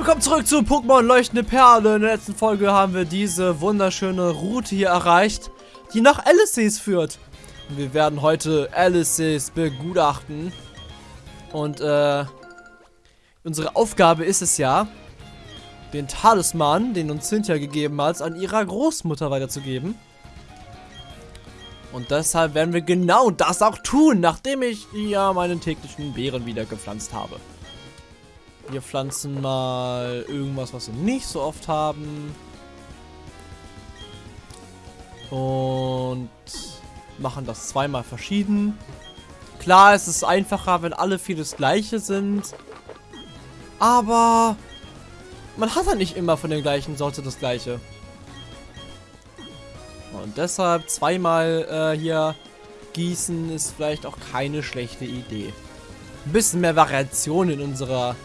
Willkommen zurück zu Pokémon Leuchtende Perle. In der letzten Folge haben wir diese wunderschöne Route hier erreicht, die nach Alice's führt. Und wir werden heute Alice's begutachten. Und äh, unsere Aufgabe ist es ja, den Talisman, den uns Cynthia gegeben hat, an ihrer Großmutter weiterzugeben. Und deshalb werden wir genau das auch tun, nachdem ich ja meinen täglichen Beeren wieder gepflanzt habe. Wir pflanzen mal irgendwas, was wir nicht so oft haben. Und machen das zweimal verschieden. Klar, es ist einfacher, wenn alle vier das gleiche sind. Aber man hat ja nicht immer von der gleichen Sorte das gleiche. Und deshalb zweimal äh, hier gießen ist vielleicht auch keine schlechte Idee. Ein bisschen mehr Variation in unserer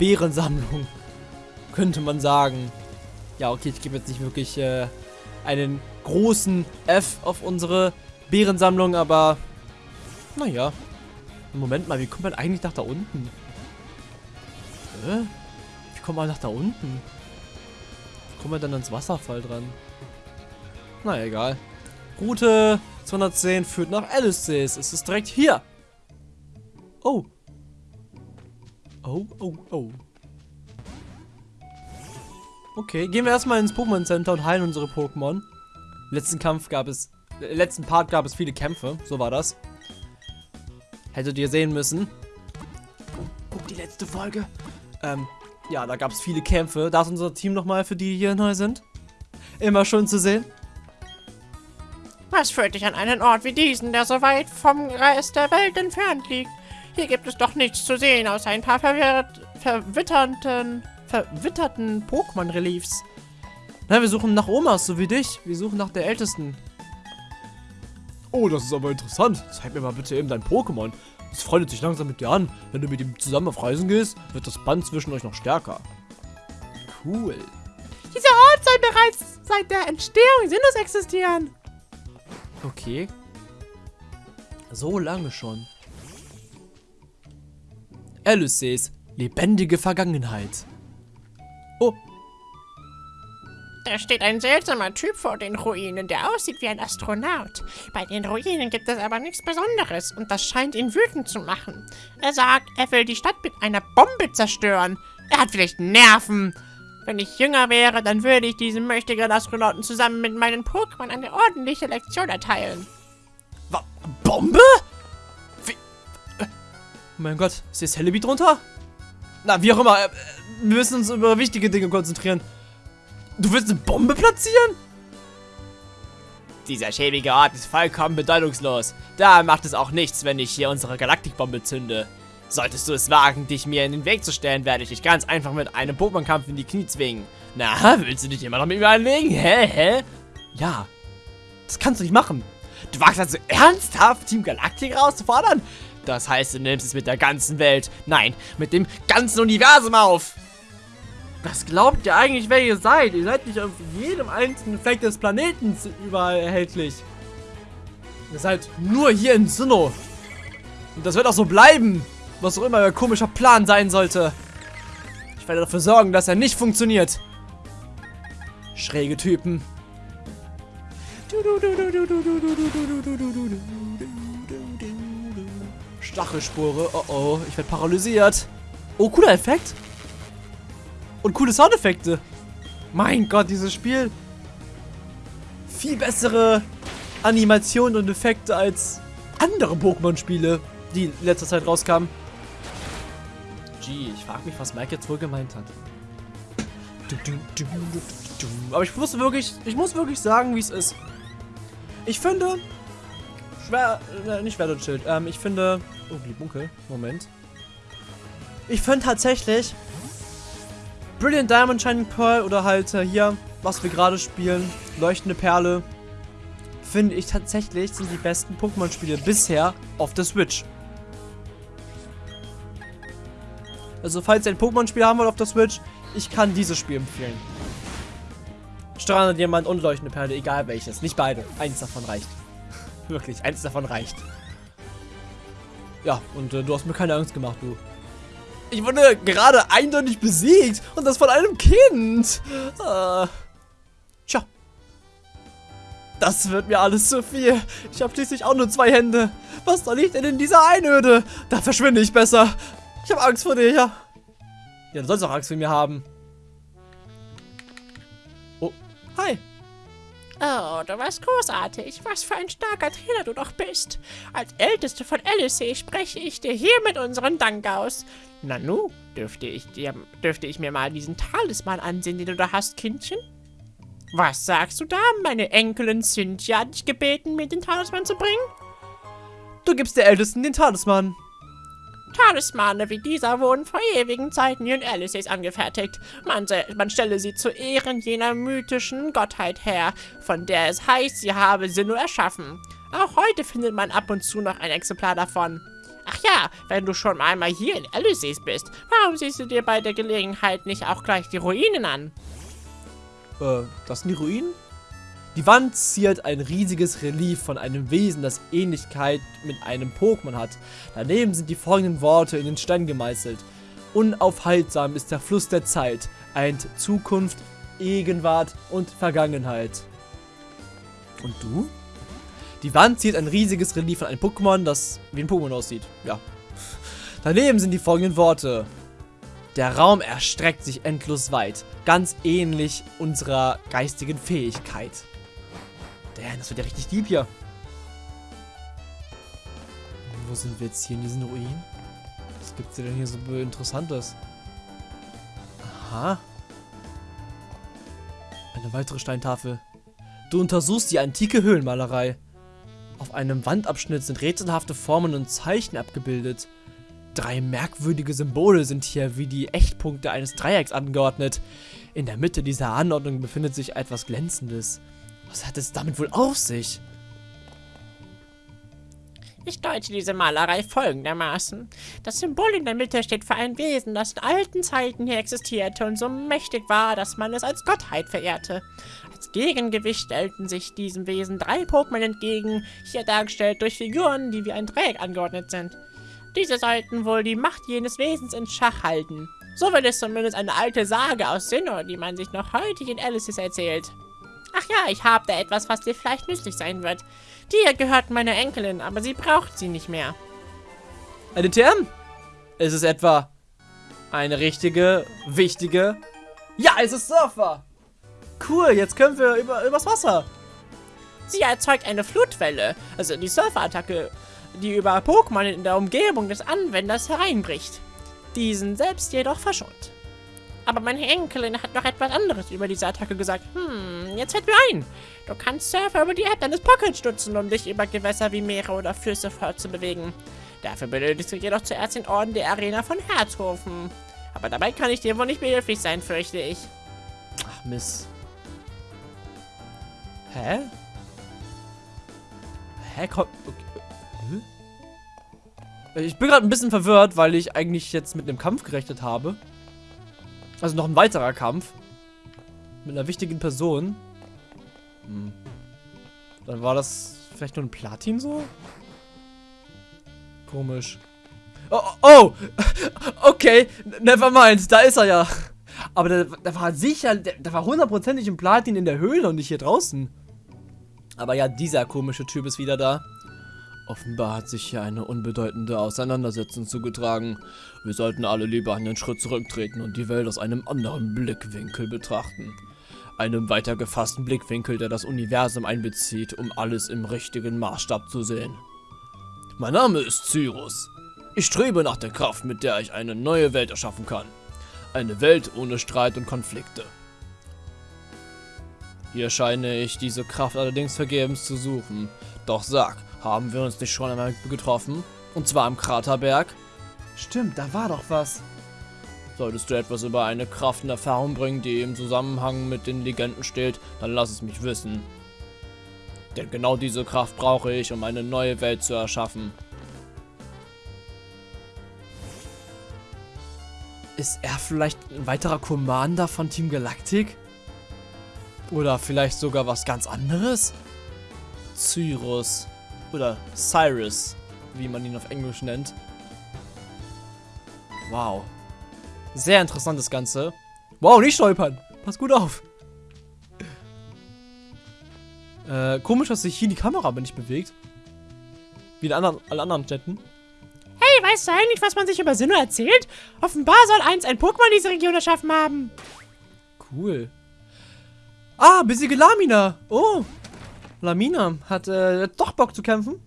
Beerensammlung, könnte man sagen. Ja, okay, ich gebe jetzt nicht wirklich äh, einen großen F auf unsere Beerensammlung, aber naja. Moment mal, wie kommt man eigentlich nach da unten? Hä? Wie kommt man nach da unten? Wie kommt man dann ans Wasserfall dran? Na egal. Route 210 führt nach Alice's. Es ist direkt hier. Oh. Oh, oh, oh. Okay, gehen wir erstmal ins Pokémon Center und heilen unsere Pokémon. Letzten Kampf gab es, äh, letzten Part gab es viele Kämpfe, so war das. Hättet ihr sehen müssen. Guck die letzte Folge. Ähm, ja, da gab es viele Kämpfe. Da ist unser Team nochmal für die, die hier neu sind. Immer schön zu sehen. Was führt dich an einen Ort wie diesen, der so weit vom Rest der Welt entfernt liegt? Hier gibt es doch nichts zu sehen, außer ein paar verwirrt, verwitterten, verwitterten Pokémon-Reliefs. Na, wir suchen nach Omas, so wie dich. Wir suchen nach der Ältesten. Oh, das ist aber interessant. Zeig mir mal bitte eben dein Pokémon. Es freundet sich langsam mit dir an. Wenn du mit ihm zusammen auf Reisen gehst, wird das Band zwischen euch noch stärker. Cool. Dieser Ort soll bereits seit der Entstehung Sinus existieren. Okay. So lange schon. Alice's lebendige Vergangenheit. Oh, Da steht ein seltsamer Typ vor den Ruinen, der aussieht wie ein Astronaut. Bei den Ruinen gibt es aber nichts Besonderes und das scheint ihn wütend zu machen. Er sagt, er will die Stadt mit einer Bombe zerstören. Er hat vielleicht Nerven. Wenn ich jünger wäre, dann würde ich diesem mächtigen Astronauten zusammen mit meinen Pokémon eine ordentliche Lektion erteilen. wa Bombe? Mein Gott, ist hier Celebi drunter? Na, wie auch immer. äh, Wir müssen uns über wichtige Dinge konzentrieren. Du willst eine Bombe platzieren? Dieser schäbige Ort ist vollkommen bedeutungslos. Da macht es auch nichts, wenn ich hier unsere Galaktikbombe zünde. Solltest du es wagen, dich mir in den Weg zu stellen, werde ich dich ganz einfach mit einem Pokémon-Kampf in die Knie zwingen. Na, willst du dich immer noch mit mir anlegen? Hä, hä? Ja, das kannst du nicht machen. Du wagst also ernsthaft, Team Galactic herauszufordern? Das heißt, du nimmst es mit der ganzen Welt, nein, mit dem ganzen Universum auf. Was glaubt ihr eigentlich, wer ihr seid? Ihr seid nicht auf jedem einzelnen Fleck des Planeten überall erhältlich. Ihr seid nur hier in Sinnoh. Und das wird auch so bleiben. Was auch immer euer komischer Plan sein sollte. Ich werde dafür sorgen, dass er nicht funktioniert. Schräge Typen. Stachelspore. Oh oh, ich werde paralysiert. Oh, cooler Effekt. Und coole Soundeffekte. Mein Gott, dieses Spiel. Viel bessere Animationen und Effekte als andere Pokémon-Spiele, die in letzter Zeit rauskamen. Gee, ich frage mich, was Mike jetzt wohl gemeint hat. Aber ich muss wirklich, ich muss wirklich sagen, wie es ist. Ich finde, schwer, äh, nicht Schwert und ähm, ich finde, oh, die Bunkel, Moment. Ich finde tatsächlich, Brilliant Diamond Shining Pearl oder halt äh, hier, was wir gerade spielen, Leuchtende Perle, finde ich tatsächlich sind die besten Pokémon-Spiele bisher auf der Switch. Also falls ihr ein Pokémon-Spiel haben wollt auf der Switch, ich kann dieses Spiel empfehlen. Strahlender Diamant und Leuchtende Perle, egal welches. Nicht beide. Eins davon reicht. Wirklich, eins davon reicht. Ja, und äh, du hast mir keine Angst gemacht, du. Ich wurde gerade eindeutig besiegt und das von einem Kind. Äh, tja. Das wird mir alles zu viel. Ich habe schließlich auch nur zwei Hände. Was soll ich denn in dieser Einöde? Da verschwinde ich besser. Ich habe Angst vor dir, ja. Ja, du sollst auch Angst vor mir haben. Oh, hi. Oh, du warst großartig. Was für ein starker Trainer du doch bist. Als Älteste von LSC spreche ich dir hiermit unseren Dank aus. Nanu, dürfte ich, dir, dürfte ich mir mal diesen Talisman ansehen, den du da hast, Kindchen? Was sagst du da? Meine Enkelin Cynthia hat dich gebeten, mir den Talisman zu bringen? Du gibst der Ältesten den Talisman. Talismane wie dieser wurden vor ewigen Zeiten in Alice's angefertigt. Man, man, stelle sie zu Ehren jener mythischen Gottheit her, von der es heißt, sie habe Sinnoh erschaffen. Auch heute findet man ab und zu noch ein Exemplar davon. Ach ja, wenn du schon einmal hier in Alice's bist, warum siehst du dir bei der Gelegenheit nicht auch gleich die Ruinen an? Äh, das sind die Ruinen? Die Wand ziert ein riesiges Relief von einem Wesen, das Ähnlichkeit mit einem Pokémon hat. Daneben sind die folgenden Worte in den Stein gemeißelt. Unaufhaltsam ist der Fluss der Zeit, eint Zukunft, Gegenwart und Vergangenheit. Und du? Die Wand ziert ein riesiges Relief von einem Pokémon, das wie ein Pokémon aussieht. Ja. Daneben sind die folgenden Worte. Der Raum erstreckt sich endlos weit, ganz ähnlich unserer geistigen Fähigkeit. Damn, das wird ja richtig deep hier. Wo sind wir jetzt hier in diesen Ruinen? Was gibt's denn hier so Interessantes? Aha. Eine weitere Steintafel. Du untersuchst die antike Höhlenmalerei. Auf einem Wandabschnitt sind rätselhafte Formen und Zeichen abgebildet. Drei merkwürdige Symbole sind hier wie die Echtpunkte eines Dreiecks angeordnet. In der Mitte dieser Anordnung befindet sich etwas Glänzendes. Was hat es damit wohl auf sich? Ich deute diese Malerei folgendermaßen. Das Symbol in der Mitte steht für ein Wesen, das in alten Zeiten hier existierte und so mächtig war, dass man es als Gottheit verehrte. Als Gegengewicht stellten sich diesem Wesen drei Pokémon entgegen, hier dargestellt durch Figuren, die wie ein Dreieck angeordnet sind. Diese sollten wohl die Macht jenes Wesens in Schach halten. So will es zumindest eine alte Sage aus Sinnoh, die man sich noch heute in Alice's erzählt. Ach ja, ich habe da etwas, was dir vielleicht nützlich sein wird. Die gehört meiner Enkelin, aber sie braucht sie nicht mehr. Eine TM? Ist es etwa eine richtige, wichtige... Ja, es ist Surfer! Cool, jetzt können wir über, übers Wasser. Sie erzeugt eine Flutwelle, also die Surferattacke, die über Pokémon in der Umgebung des Anwenders hereinbricht. Diesen selbst jedoch verschont. Aber meine Enkelin hat noch etwas anderes über diese Attacke gesagt. Hm, jetzt fällt mir ein. Du kannst Surfer über die App deines Pockets nutzen, um dich über Gewässer wie Meere oder Flüsse fortzubewegen. Dafür benötigst du jedoch zuerst den Orden der Arena von Herzhofen. Aber dabei kann ich dir wohl nicht behilflich sein, fürchte ich. Ach, Miss. Hä? Hä? Komm. Okay. Hm? Ich bin gerade ein bisschen verwirrt, weil ich eigentlich jetzt mit einem Kampf gerechnet habe. Also noch ein weiterer Kampf. Mit einer wichtigen Person. Hm. Dann war das vielleicht nur ein Platin so? Komisch. Oh, oh, oh! Okay, never mind, da ist er ja. Aber der, der war sicher, der war hundertprozentig im Platin in der Höhle und nicht hier draußen. Aber ja, dieser komische Typ ist wieder da. Offenbar hat sich hier eine unbedeutende Auseinandersetzung zugetragen. Wir sollten alle lieber einen Schritt zurücktreten und die Welt aus einem anderen Blickwinkel betrachten. Einem weiter gefassten Blickwinkel, der das Universum einbezieht, um alles im richtigen Maßstab zu sehen. Mein Name ist Cyrus. Ich strebe nach der Kraft, mit der ich eine neue Welt erschaffen kann. Eine Welt ohne Streit und Konflikte. Hier scheine ich diese Kraft allerdings vergebens zu suchen. Doch sag, haben wir uns nicht schon einmal getroffen? Und zwar am Kraterberg? Stimmt, da war doch was. Solltest du etwas über eine Kraft in Erfahrung bringen, die im Zusammenhang mit den Legenden steht, dann lass es mich wissen. Denn genau diese Kraft brauche ich, um eine neue Welt zu erschaffen. Ist er vielleicht ein weiterer Commander von Team Galactic? Oder vielleicht sogar was ganz anderes? Cyrus. Oder Cyrus, wie man ihn auf Englisch nennt. Wow. Sehr interessant das Ganze. Wow, nicht stolpern. Pass gut auf. Äh, komisch, dass sich hier die Kamera aber nicht bewegt. Wie in anderen, alle anderen Städten. Hey, weißt du eigentlich, was man sich über Sinnoh erzählt? Offenbar soll eins ein Pokémon diese Region erschaffen haben. Cool. Ah, besiege Lamina. Oh. Lamina hat äh, doch Bock zu kämpfen.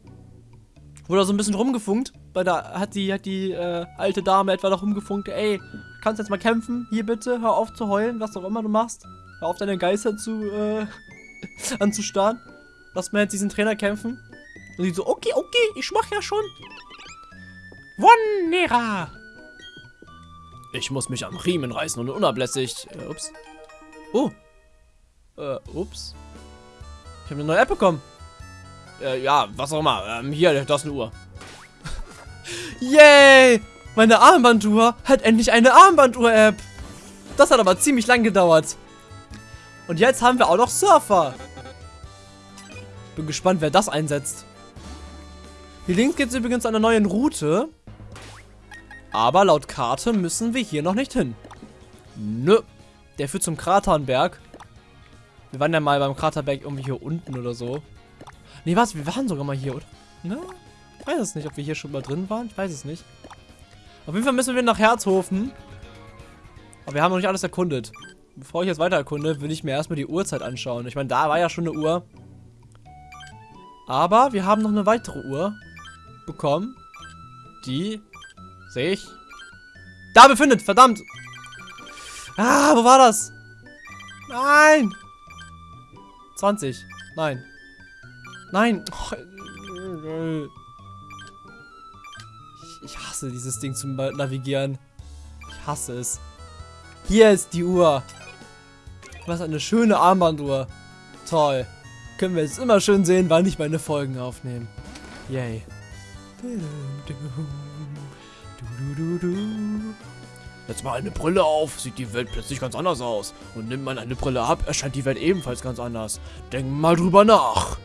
Wurde so ein bisschen rumgefunkt. Bei der hat die, hat die äh, alte Dame etwa noch rumgefunkt. Ey, kannst jetzt mal kämpfen? Hier bitte, hör auf zu heulen, was auch immer du machst. Hör auf deine Geister zu, äh, anzustarren. Lass mir jetzt diesen Trainer kämpfen. Und die so, okay, okay, ich mach ja schon. Wonera. Ich muss mich am Riemen reißen und unablässig. Äh, ups. Oh. Äh, ups. Ich habe eine neue App bekommen. Äh, ja, was auch immer. Ähm, hier, das ist eine Uhr. Yay! Meine Armbanduhr hat endlich eine Armbanduhr-App. Das hat aber ziemlich lang gedauert. Und jetzt haben wir auch noch Surfer. Bin gespannt, wer das einsetzt. Hier links geht es übrigens einer neuen Route. Aber laut Karte müssen wir hier noch nicht hin. Nö. Der führt zum Kraterberg. Wir waren ja mal beim Kraterberg irgendwie hier unten oder so. Nee, was? Wir waren sogar mal hier, oder? Ne? Ich weiß es nicht, ob wir hier schon mal drin waren. Ich weiß es nicht. Auf jeden Fall müssen wir nach Herzhofen. Aber wir haben noch nicht alles erkundet. Bevor ich jetzt weiter erkunde, will ich mir erstmal die Uhrzeit anschauen. Ich meine, da war ja schon eine Uhr. Aber wir haben noch eine weitere Uhr bekommen, die sich da befindet. Verdammt. Ah, wo war das? Nein. 20. Nein. Nein. Oh, ich, hasse dieses Ding zum Navigieren. Ich hasse es. Hier ist die Uhr. Was eine schöne Armbanduhr. Toll. Können wir jetzt immer schön sehen, wann ich meine Folgen aufnehme. Yay. Jetzt mal eine Brille auf, sieht die Welt plötzlich ganz anders aus. Und nimmt man eine Brille ab, erscheint die Welt ebenfalls ganz anders. Denk mal drüber nach.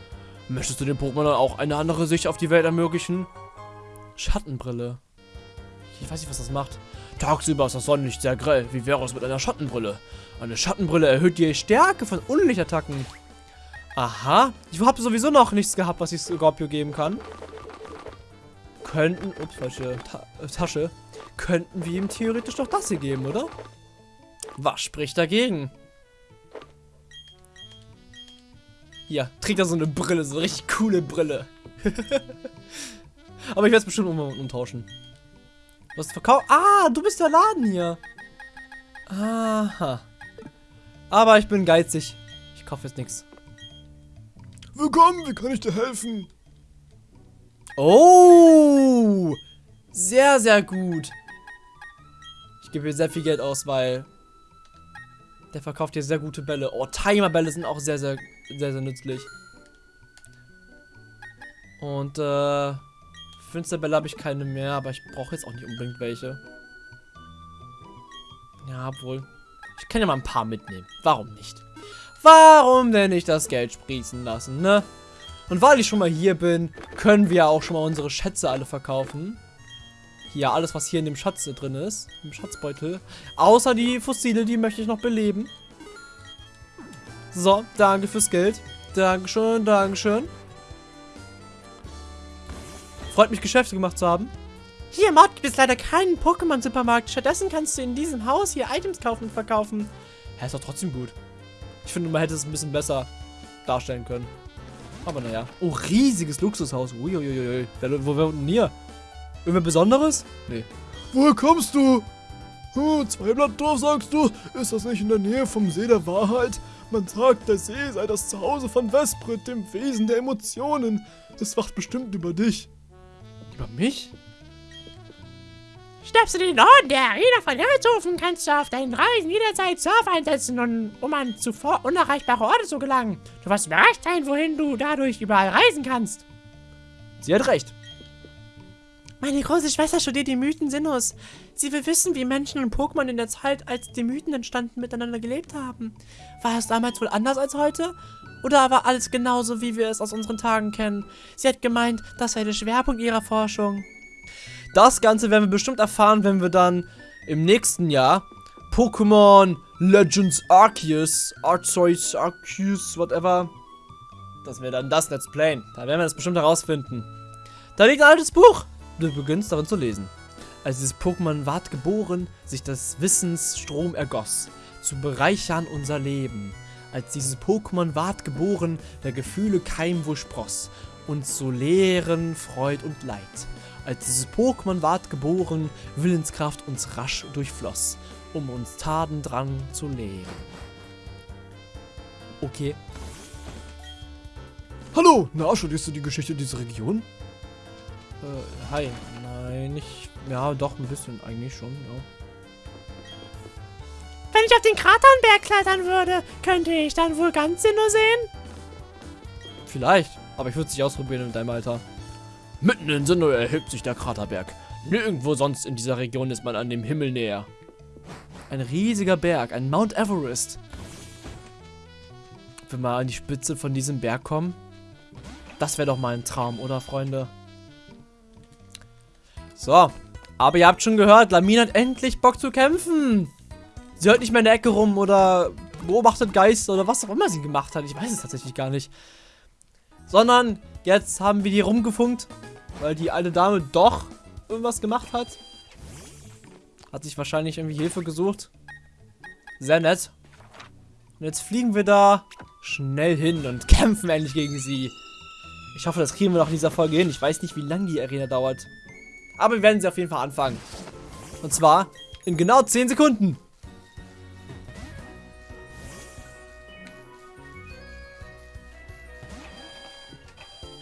Möchtest du den Pokémon auch eine andere Sicht auf die Welt ermöglichen? Schattenbrille. Ich weiß nicht, was das macht. Tagsüber ist das Sonnenlicht sehr grell. Wie wäre es mit einer Schattenbrille? Eine Schattenbrille erhöht die Stärke von Unlichtattacken. Aha. Ich habe sowieso noch nichts gehabt, was ich Scorpio geben kann. Könnten, ups, falsche Ta äh, Tasche, könnten wir ihm theoretisch doch das hier geben, oder? Was spricht dagegen? Hier, trägt er so eine Brille, so eine richtig coole Brille. Aber ich werde es bestimmt um umtauschen. Was verkauft? Ah, du bist der Laden hier. Aha. Aber ich bin geizig. Ich kaufe jetzt nichts. Willkommen, wie kann ich dir helfen? Oh! Sehr, sehr gut. Ich gebe hier sehr viel Geld aus, weil der verkauft hier sehr gute Bälle. Oh, Timerbälle sind auch sehr, sehr, sehr, sehr nützlich. Und, äh, Finsterbälle habe ich keine mehr, aber ich brauche jetzt auch nicht unbedingt welche. Ja, obwohl. Ich kann ja mal ein paar mitnehmen. Warum nicht? Warum denn nicht das Geld sprießen lassen, ne? Und weil ich schon mal hier bin, können wir auch schon mal unsere Schätze alle verkaufen. Hier, alles, was hier in dem Schatz drin ist. Im Schatzbeutel. Außer die Fossile, die möchte ich noch beleben. So, danke fürs Geld. Dankeschön, Dankeschön. Freut mich, Geschäfte gemacht zu haben. Hier im Ort gibt es leider keinen Pokémon-Supermarkt. Stattdessen kannst du in diesem Haus hier Items kaufen und verkaufen. Hä, ist doch trotzdem gut. Ich finde, man hätte es ein bisschen besser darstellen können. Aber naja. Oh, riesiges Luxushaus. Uiuiui. Wer, wo wir denn hier? Irgendwas Besonderes? Nee. Woher kommst du? Oh, Zweiblattdorf sagst du? Ist das nicht in der Nähe vom See der Wahrheit? Man sagt, der See sei das Zuhause von Vesprit, dem Wesen der Emotionen. Das wacht bestimmt über dich. Über mich? Schnappst du den Orden der Arena von Himmelshofen, kannst du auf deinen Reisen jederzeit Surf einsetzen, und, um an zuvor unerreichbare Orte zu gelangen. Du wirst überrascht sein, wohin du dadurch überall reisen kannst. Sie hat recht. Meine große Schwester studiert die Mythen Sinnohs. Sie will wissen, wie Menschen und Pokémon in der Zeit, als die Mythen entstanden, miteinander gelebt haben. War es damals wohl anders als heute? Oder war alles genauso, wie wir es aus unseren Tagen kennen? Sie hat gemeint, das sei der Schwerpunkt ihrer Forschung. Das Ganze werden wir bestimmt erfahren, wenn wir dann im nächsten Jahr Pokémon Legends Arceus, Arceus, Arceus, whatever, dass wir dann das Let's Playen. Da werden wir das bestimmt herausfinden. Da liegt ein altes Buch. Du beginnst darin zu lesen. Als dieses Pokémon ward geboren, sich das Wissensstrom ergoss, zu bereichern unser Leben. Als dieses Pokémon ward geboren, der Gefühle Keim wo spross, uns zu lehren Freud und Leid. Als dieses Pokémon ward geboren, Willenskraft uns rasch durchfloss, um uns Tatendrang zu lehren. Okay. Hallo, na, studierst du die Geschichte dieser Region? Äh, hi. Nein, nicht. Ja, doch, ein bisschen eigentlich schon, ja. Wenn ich auf den Kratanberg klettern würde, könnte ich dann wohl ganz Sinnoh sehen? Vielleicht, aber ich würde es nicht ausprobieren in deinem Alter. Mitten in Sinnoh erhebt sich der Kraterberg. Nirgendwo sonst in dieser Region ist man an dem Himmel näher. Ein riesiger Berg, ein Mount Everest. Wenn wir an die Spitze von diesem Berg kommen, das wäre doch mal ein Traum, oder Freunde? So, aber ihr habt schon gehört, Lamin hat endlich Bock zu kämpfen. Sie hört nicht mehr in der Ecke rum oder beobachtet Geister oder was auch immer sie gemacht hat. Ich weiß es tatsächlich gar nicht. Sondern jetzt haben wir die rumgefunkt, weil die alte Dame doch irgendwas gemacht hat. Hat sich wahrscheinlich irgendwie Hilfe gesucht. Sehr nett. Und jetzt fliegen wir da schnell hin und kämpfen endlich gegen sie. Ich hoffe, das kriegen wir noch in dieser Folge hin. Ich weiß nicht, wie lange die Arena dauert. Aber wir werden sie auf jeden Fall anfangen. Und zwar in genau 10 Sekunden.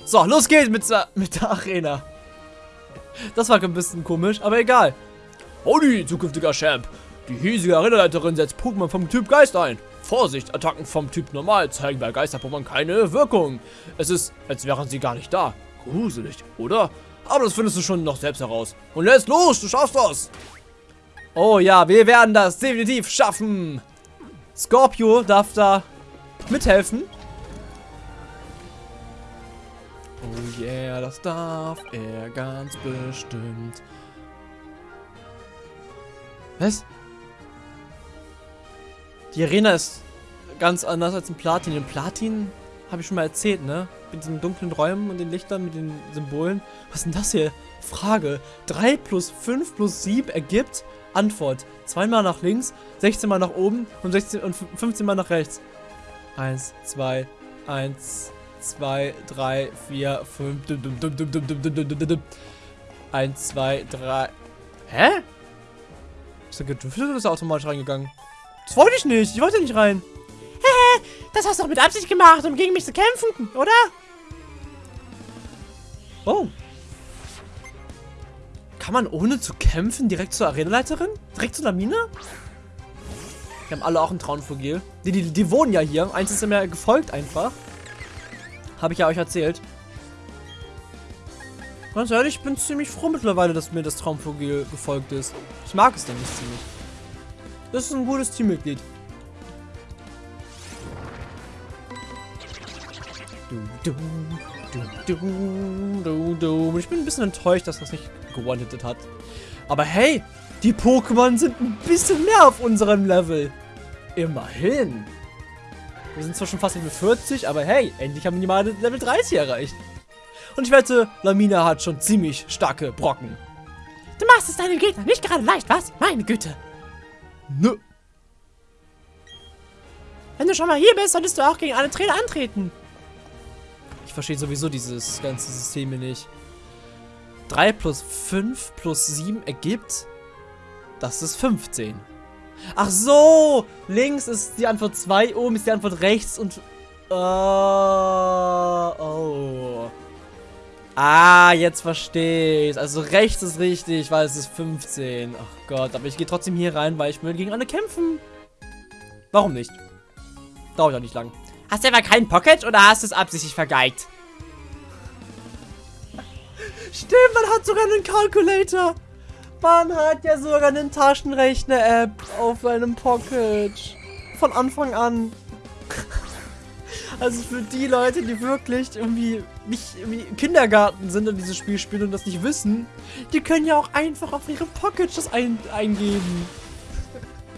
So, los geht's mit, mit der Arena. Das war ein bisschen komisch, aber egal. Howdy, zukünftiger Champ. Die hiesige Arenaleiterin setzt Pokémon vom Typ Geist ein. Vorsicht, Attacken vom Typ Normal zeigen bei Geister-Pokémon keine Wirkung. Es ist, als wären sie gar nicht da. Gruselig, oder? Aber das findest du schon noch selbst heraus. Und jetzt los, du schaffst das. Oh ja, wir werden das definitiv schaffen. Scorpio darf da mithelfen. Yeah, das darf er ganz bestimmt. Was? Die Arena ist ganz anders als im Platin. Im Platin habe ich schon mal erzählt, ne? Mit diesen dunklen Räumen und den Lichtern, mit den Symbolen. Was ist denn das hier? Frage. 3 plus 5 plus 7 ergibt Antwort. Zweimal nach links, 16 mal nach oben und, 16 und 15 mal nach rechts. 1, 2, 1, 2, 3, 4, 5. 1, 2, 3. Hä? Ist er gedüftet oder ist er automatisch reingegangen? Das wollte ich nicht. Ich wollte nicht rein. Hehe, das hast du doch mit Absicht gemacht, um gegen mich zu kämpfen, oder? Oh. Kann man ohne zu kämpfen direkt zur Arenaleiterin? Direkt zu Lamina? Die haben alle auch einen Traunvogel. Die, die, die wohnen ja hier. Eins ist mir gefolgt einfach. Habe ich ja euch erzählt. Ganz ehrlich, ich bin ziemlich froh mittlerweile, dass mir das Traumvogel gefolgt ist. Ich mag es nämlich ziemlich. Das ist ein gutes Teammitglied. Du, du, du, du, du. Ich bin ein bisschen enttäuscht, dass das nicht gewonnen hat. Aber hey, die Pokémon sind ein bisschen mehr auf unserem Level. Immerhin. Wir sind zwar schon fast Level 40, aber hey, endlich haben wir die mal Level 30 erreicht. Und ich wette, Lamina hat schon ziemlich starke Brocken. Du machst es deinen Gegner nicht gerade leicht, was? Meine Güte. Nö. Wenn du schon mal hier bist, solltest du auch gegen alle Trainer antreten. Ich verstehe sowieso dieses ganze System hier nicht. 3 plus 5 plus 7 ergibt... Das ist 15. Ach so! Links ist die Antwort 2, oben ist die Antwort rechts und... Uh, oh. Ah, jetzt verstehe ich. Also rechts ist richtig, weil es ist 15. Ach Gott, aber ich gehe trotzdem hier rein, weil ich will gegen alle kämpfen. Warum nicht? Dauert ja nicht lang. Hast du etwa keinen Pocket oder hast du es absichtlich vergeigt? Stimmt, man hat sogar einen Calculator. Man hat ja sogar einen Taschenrechner-App auf seinem Pocket. Von Anfang an. Also für die Leute, die wirklich irgendwie nicht irgendwie im Kindergarten sind und dieses Spiel spielen und das nicht wissen, die können ja auch einfach auf ihre Pocket das ein eingeben.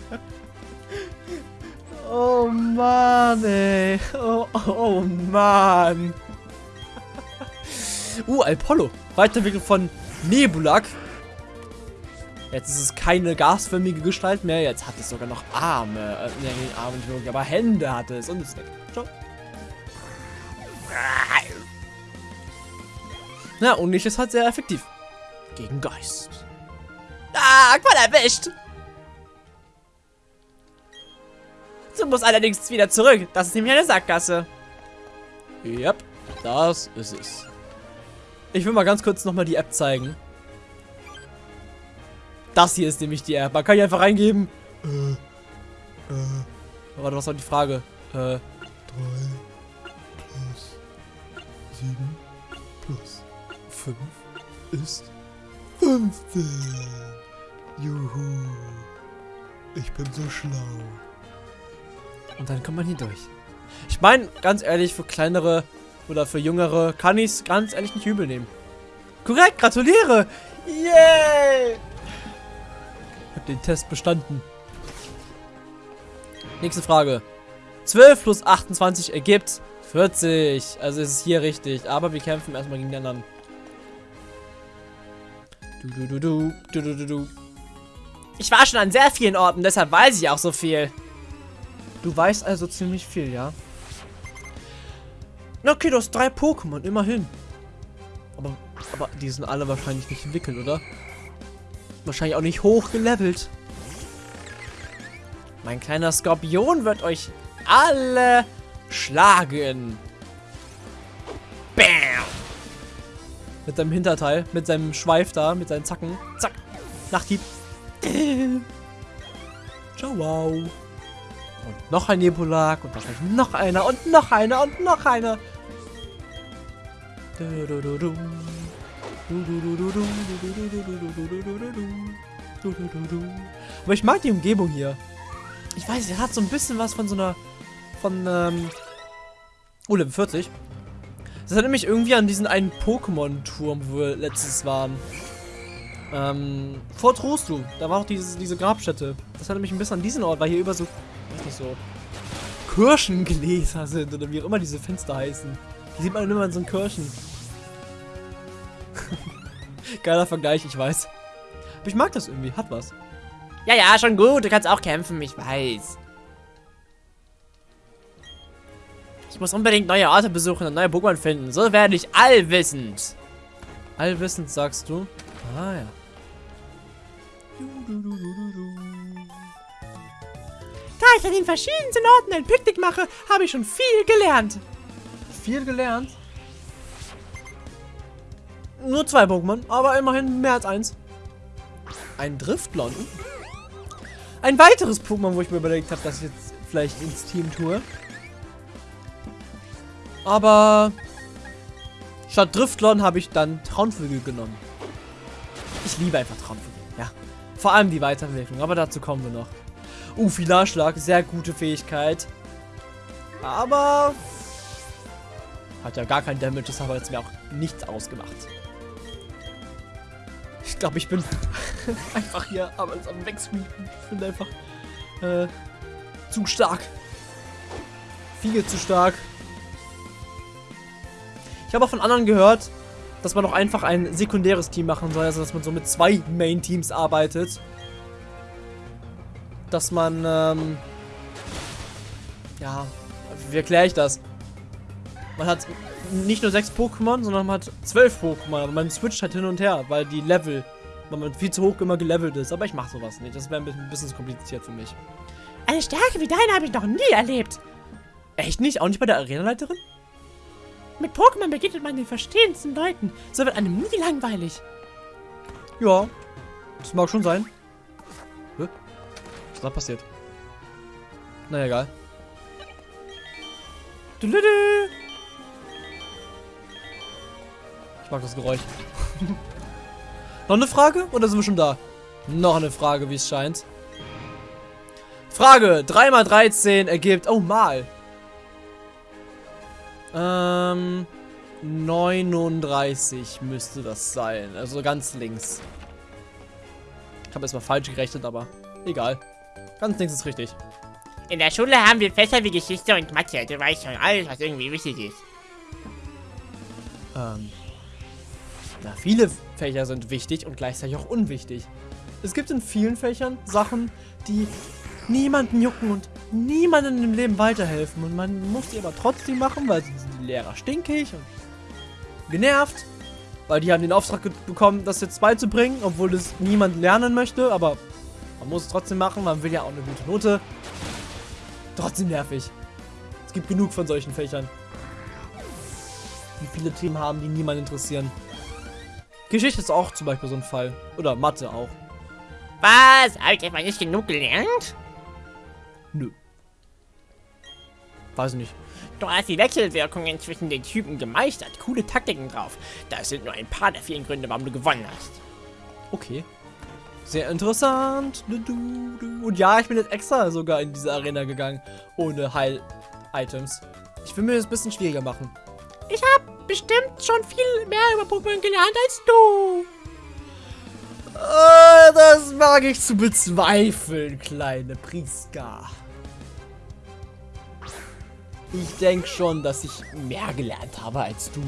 Oh Mann, ey. Oh, oh, oh Mann. Uh, Apollo. Weiterentwicklung von Nebulak. Jetzt ist es keine gasförmige Gestalt mehr. Jetzt hat es sogar noch Arme. Äh, nee, Arme nicht wirklich, aber Hände hat es. Und ist weg. Ciao. Na, und nicht ist halt sehr effektiv. Gegen Geist. Ah, voll erwischt. Du musst allerdings wieder zurück. Das ist nämlich eine Sackgasse. Yep, das ist es. Ich will mal ganz kurz nochmal die App zeigen. Das hier ist nämlich die App. Man kann hier einfach reingeben. Äh, äh. Warte, was war die Frage? Äh. 3 plus 7 plus 5 ist 15. Juhu. Ich bin so schlau. Und dann kommt man hier durch. Ich meine, ganz ehrlich, für kleinere oder für jüngere kann ich es ganz ehrlich nicht übel nehmen. Korrekt, gratuliere! Yay! Ich hab den Test bestanden. Nächste Frage. 12 plus 28 ergibt 40. Also ist es hier richtig. Aber wir kämpfen erstmal gegen die anderen. Du, du, du, du, du, du, du. Ich war schon an sehr vielen Orten, deshalb weiß ich auch so viel. Du weißt also ziemlich viel, ja? Okay, du hast drei Pokémon, immerhin. Aber, aber die sind alle wahrscheinlich nicht entwickelt, oder? Wahrscheinlich auch nicht hoch gelevelt. Mein kleiner Skorpion wird euch alle schlagen. Bam! Mit seinem Hinterteil, mit seinem Schweif da, mit seinen Zacken. Zack. Nachthieb. Ciao, wow. Und noch ein Nebulak und wahrscheinlich noch einer und noch einer und noch einer. Aber ich mag die Umgebung hier. Ich weiß, er hat so ein bisschen was von so einer... Von, ähm... Oh, Level 40. Das erinnert mich irgendwie an diesen einen Pokémon-Turm, wo wir letztes waren. Ähm, Fort Rostru. Da war auch dieses, diese Grabstätte. Das erinnert mich ein bisschen an diesen Ort, weil hier über so weiß nicht so, Kirschengläser sind oder wie auch immer diese Fenster heißen. Die sieht man immer in so einem Kirschen. Geiler Vergleich, ich weiß. Aber ich mag das irgendwie, hat was. Ja, ja, schon gut. Du kannst auch kämpfen, ich weiß. Ich muss unbedingt neue Orte besuchen und neue Pokémon finden. So werde ich allwissend. Allwissend, sagst du? Ah, ja. Da ich an den verschiedensten Orten ein Picknick mache, habe ich schon viel gelernt. Viel gelernt? Nur zwei Pokémon, aber immerhin mehr als eins. Ein Driftlon. Ein weiteres Pokémon, wo ich mir überlegt habe, dass ich jetzt vielleicht ins Team tue. Aber statt Driftlon habe ich dann Traunvögel genommen. Ich liebe einfach Traunvögel, ja. Vor allem die Weiterentwicklung, aber dazu kommen wir noch. Uh, Filarschlag, sehr gute Fähigkeit. Aber hat ja gar kein Damage, das hat jetzt mir auch nichts ausgemacht. Ich glaube, ich bin einfach hier aber am Wegsweepen. Ich bin einfach äh, zu stark. Viel zu stark. Ich habe auch von anderen gehört, dass man auch einfach ein sekundäres Team machen soll, also dass man so mit zwei Main-Teams arbeitet dass man, ähm, ja, wie erkläre ich das? Man hat nicht nur sechs Pokémon, sondern man hat zwölf Pokémon. Aber man switcht halt hin und her, weil die Level, weil man viel zu hoch immer gelevelt ist. Aber ich mache sowas nicht. Das wäre ein bisschen kompliziert für mich. Eine Stärke wie deine habe ich noch nie erlebt. Echt nicht? Auch nicht bei der Arenaleiterin? Mit Pokémon begegnet man den verstehendsten Leuten. So wird einem nie langweilig. Ja, das mag schon sein. Was ist da passiert? Na egal. Ich mag das Geräusch. Noch eine Frage? Oder sind wir schon da? Noch eine Frage, wie es scheint. Frage. 3 mal 13 ergibt... Oh, mal. Ähm, 39 müsste das sein. Also ganz links. Ich habe erstmal falsch gerechnet, aber egal. Ganz links ist richtig. In der Schule haben wir Fächer wie Geschichte und Mathe. Du weißt schon alles, was irgendwie wichtig ist. Ähm, na, viele Fächer sind wichtig und gleichzeitig auch unwichtig. Es gibt in vielen Fächern Sachen, die niemanden jucken und niemanden im Leben weiterhelfen. Und man muss die aber trotzdem machen, weil die Lehrer stinkig und genervt. Weil die haben den Auftrag bekommen, das jetzt beizubringen, obwohl das niemand lernen möchte. Aber man muss es trotzdem machen, man will ja auch eine gute Note. Trotzdem nervig. Es gibt genug von solchen Fächern. Die viele Themen haben, die niemanden interessieren. Geschichte ist auch zum Beispiel so ein Fall. Oder Mathe auch. Was? Habe ich etwa nicht genug gelernt? Nö. Weiß nicht. Du hast die Wechselwirkungen zwischen den Typen gemeistert. Coole Taktiken drauf. Das sind nur ein paar der vielen Gründe, warum du gewonnen hast. Okay. Sehr interessant. Und ja, ich bin jetzt extra sogar in diese Arena gegangen. Ohne Heil-Items. Ich will mir das ein bisschen schwieriger machen. Ich habe bestimmt schon viel mehr über Pokémon gelernt als du. Äh, das mag ich zu bezweifeln, kleine Priska. Ich denke schon, dass ich mehr gelernt habe als du.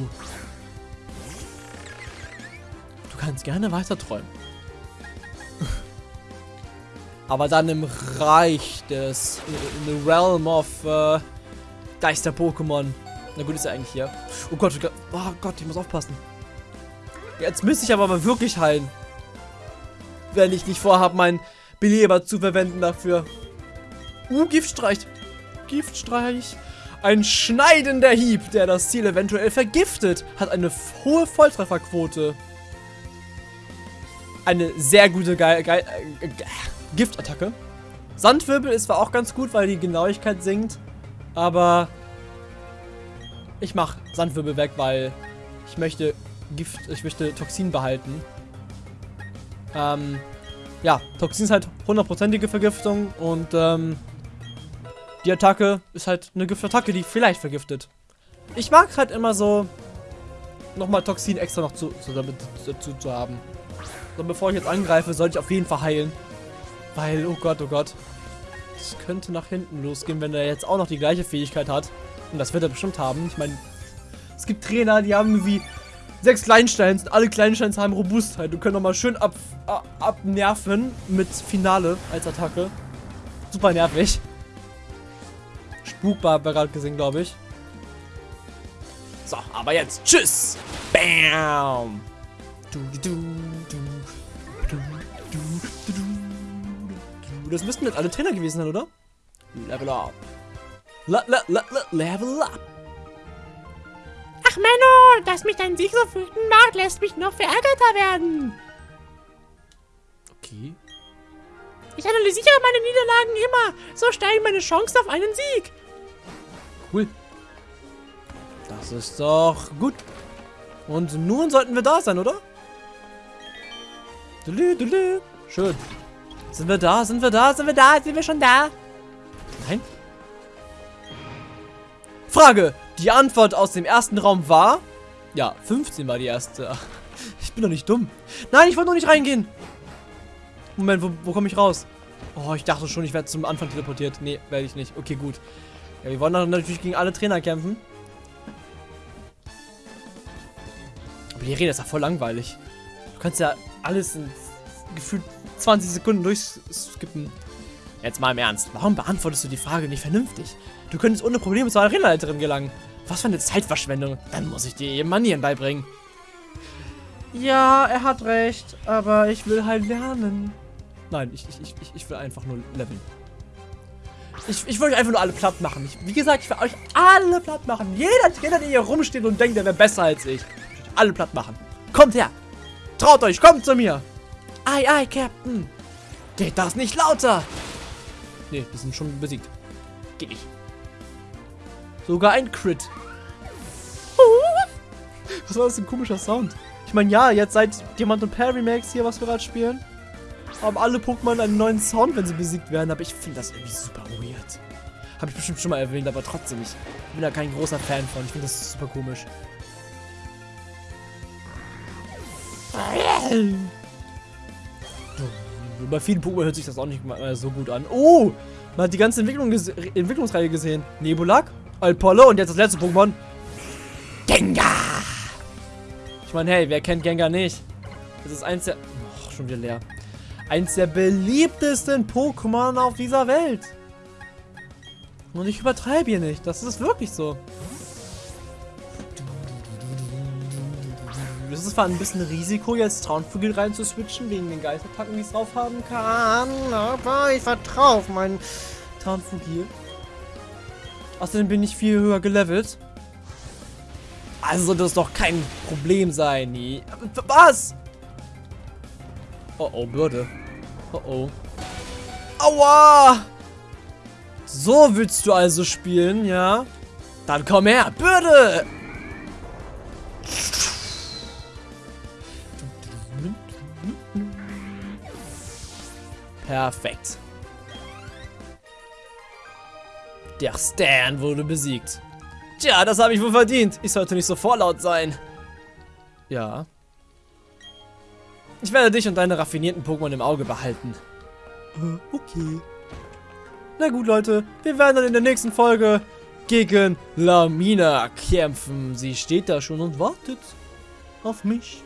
Du kannst gerne weiter träumen. Aber dann im Reich des, in the realm of äh, Geister-Pokémon. Na gut, ist er eigentlich hier. Oh Gott, oh Gott, ich muss aufpassen. Jetzt müsste ich aber mal wirklich heilen wenn ich nicht vorhabe, meinen Beleber zu verwenden dafür. Uh, Giftstreich. Giftstreich. Ein schneidender Hieb, der das Ziel eventuell vergiftet, hat eine hohe Volltrefferquote. Eine sehr gute Ge Ge Ge Giftattacke. Sandwirbel ist zwar auch ganz gut, weil die Genauigkeit sinkt, aber ich mache Sandwirbel weg, weil ich möchte Gift, ich möchte Toxin behalten. Ähm, ja, Toxin ist halt hundertprozentige Vergiftung und ähm, die Attacke ist halt eine Giftattacke, die vielleicht vergiftet. Ich mag halt immer so nochmal Toxin extra noch zu, zu, dazu zu haben. So, bevor ich jetzt angreife, sollte ich auf jeden Fall heilen. Weil, oh Gott, oh Gott. Das könnte nach hinten losgehen, wenn er jetzt auch noch die gleiche Fähigkeit hat. Und das wird er bestimmt haben. Ich meine, es gibt Trainer, die haben irgendwie sechs Kleinsteins. und Alle Kleinsteins haben Robustheit. Du können nochmal schön ab, ab, abnerven mit Finale als Attacke. Super nervig. Spukbar haben gerade gesehen, glaube ich. So, aber jetzt. Tschüss. Bam. Du, du, du, das müssten jetzt alle Trainer gewesen sein, oder? Level up. La, la, la, la, level up. Ach Menno, dass mich dein Sieg so wütend macht, lässt mich noch verärgerter werden. Okay. Ich analysiere meine Niederlagen immer. So steigen meine Chancen auf einen Sieg. Cool. Das ist doch gut. Und nun sollten wir da sein, oder? Dulü, dulü. Schön. Sind wir da? Sind wir da? Sind wir da? Sind wir schon da? Nein. Frage. Die Antwort aus dem ersten Raum war... Ja, 15 war die erste. Ich bin doch nicht dumm. Nein, ich wollte noch nicht reingehen. Moment, wo, wo komme ich raus? Oh, ich dachte schon, ich werde zum Anfang teleportiert. Nee, werde ich nicht. Okay, gut. Ja, wir wollen natürlich gegen alle Trainer kämpfen. Aber die Arena ist ja voll langweilig. Du kannst ja alles in gefühlt 20 Sekunden durchskippen. Jetzt mal im Ernst. Warum beantwortest du die Frage nicht vernünftig? Du könntest ohne Probleme zur Arenaleiterin gelangen. Was für eine Zeitverschwendung. Dann muss ich dir eben Manieren beibringen. Ja, er hat recht. Aber ich will halt lernen. Nein, ich, ich, ich, ich will einfach nur leveln. Ich, ich will euch einfach nur alle platt machen. Ich, wie gesagt, ich will euch alle platt machen. Jeder, jeder, der hier rumsteht und denkt, der wäre besser als ich. Alle platt machen. Kommt her. Traut euch, kommt zu mir. Ei, ei, Captain. Geht das nicht lauter? Nee, wir sind schon besiegt. Geht nicht. Sogar ein Crit. Was war das für ein komischer Sound? Ich meine, ja, jetzt seit Diamant und Perry Max hier, was wir gerade spielen, haben alle Pokémon einen neuen Sound, wenn sie besiegt werden, aber ich finde das irgendwie super weird. Habe ich bestimmt schon mal erwähnt, aber trotzdem, ich bin da kein großer Fan von. Ich finde das super komisch. Bei vielen Pokémon hört sich das auch nicht mal so gut an. Oh! Man hat die ganze Entwicklung gese Entwicklungsreihe gesehen. Nebulak, Alpollo und jetzt das letzte Pokémon. Gengar! Ich meine, hey, wer kennt Gengar nicht? Das ist eins der... Oh, schon wieder leer. Eins der beliebtesten Pokémon auf dieser Welt. Und ich übertreibe hier nicht. Das ist wirklich so. Das ist zwar ein bisschen Risiko, jetzt Traunvögel rein zu switchen, wegen den Geisterpacken, die es drauf haben kann. Aber ich vertraue auf meinen Traunvogel. Außerdem bin ich viel höher gelevelt. Also sollte das doch kein Problem sein. Was? Oh oh, Bürde. Oh oh. Aua! So willst du also spielen, ja? Dann komm her, Bürde! Perfekt. Der Stan wurde besiegt. Tja, das habe ich wohl verdient. Ich sollte nicht so vorlaut sein. Ja. Ich werde dich und deine raffinierten Pokémon im Auge behalten. Äh, okay. Na gut, Leute. Wir werden dann in der nächsten Folge gegen Lamina kämpfen. Sie steht da schon und wartet auf mich.